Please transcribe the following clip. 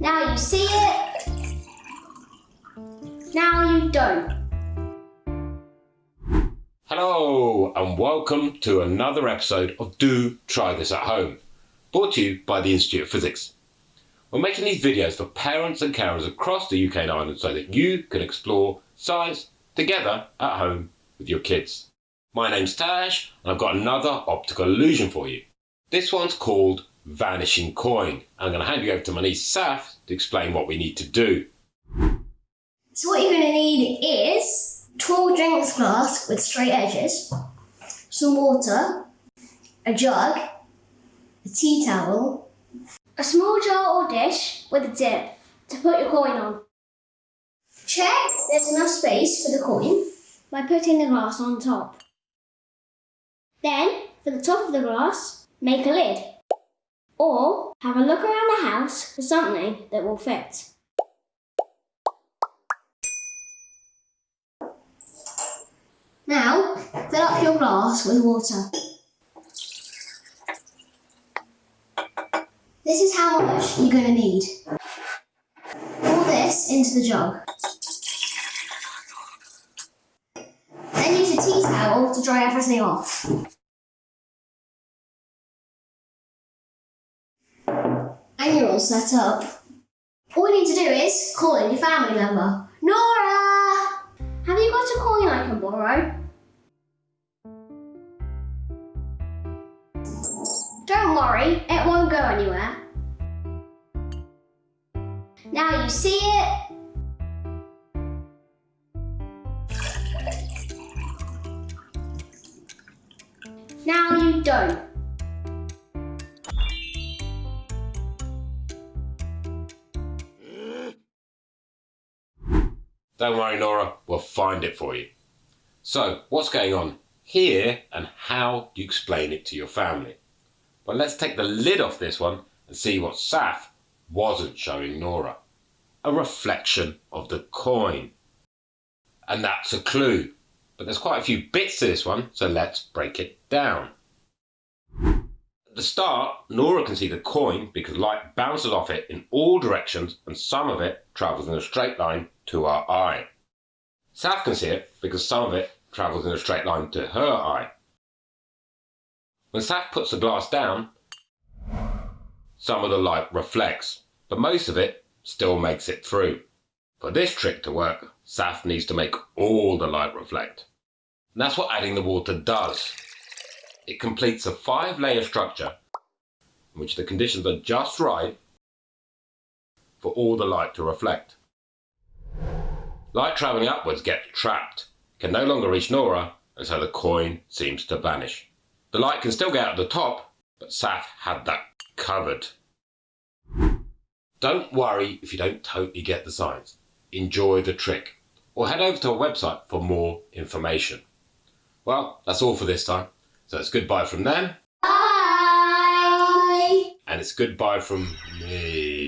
Now you see it. Now you don't. Hello, and welcome to another episode of Do Try This at Home, brought to you by the Institute of Physics. We're making these videos for parents and carers across the UK and Ireland so that you can explore science together at home with your kids. My name's Tash, and I've got another optical illusion for you. This one's called Vanishing Coin. I'm going to hand you over to my niece Saf to explain what we need to do. So what you're going to need is tall drinks glass with straight edges, some water, a jug, a tea towel, a small jar or dish with a dip to put your coin on. Check there's enough space for the coin by putting the glass on top. Then, for the top of the glass, make a lid. Or have a look around the house for something that will fit. Now, fill up your glass with water. This is how much you're going to need. Pour this into the jug. Then use a tea towel to dry everything off. All set up. All you need to do is call in your family member. Nora! Have you got a coin I can borrow? Don't worry, it won't go anywhere. Now you see it. Now you don't. Don't worry, Nora, we'll find it for you. So, what's going on here and how do you explain it to your family? Well, let's take the lid off this one and see what Saf wasn't showing Nora. A reflection of the coin. And that's a clue. But there's quite a few bits to this one, so let's break it down. At the start, Nora can see the coin because light bounces off it in all directions and some of it travels in a straight line to our eye. Saf can see it because some of it travels in a straight line to her eye. When Saf puts the glass down, some of the light reflects, but most of it still makes it through. For this trick to work, Saf needs to make all the light reflect. And that's what adding the water does. It completes a five layer structure in which the conditions are just right for all the light to reflect. Light travelling upwards gets trapped, can no longer reach Nora, and so the coin seems to vanish. The light can still get out of the top, but Saf had that covered. Don't worry if you don't totally get the science. Enjoy the trick. Or head over to our website for more information. Well, that's all for this time. So it's goodbye from them, Bye! and it's goodbye from me.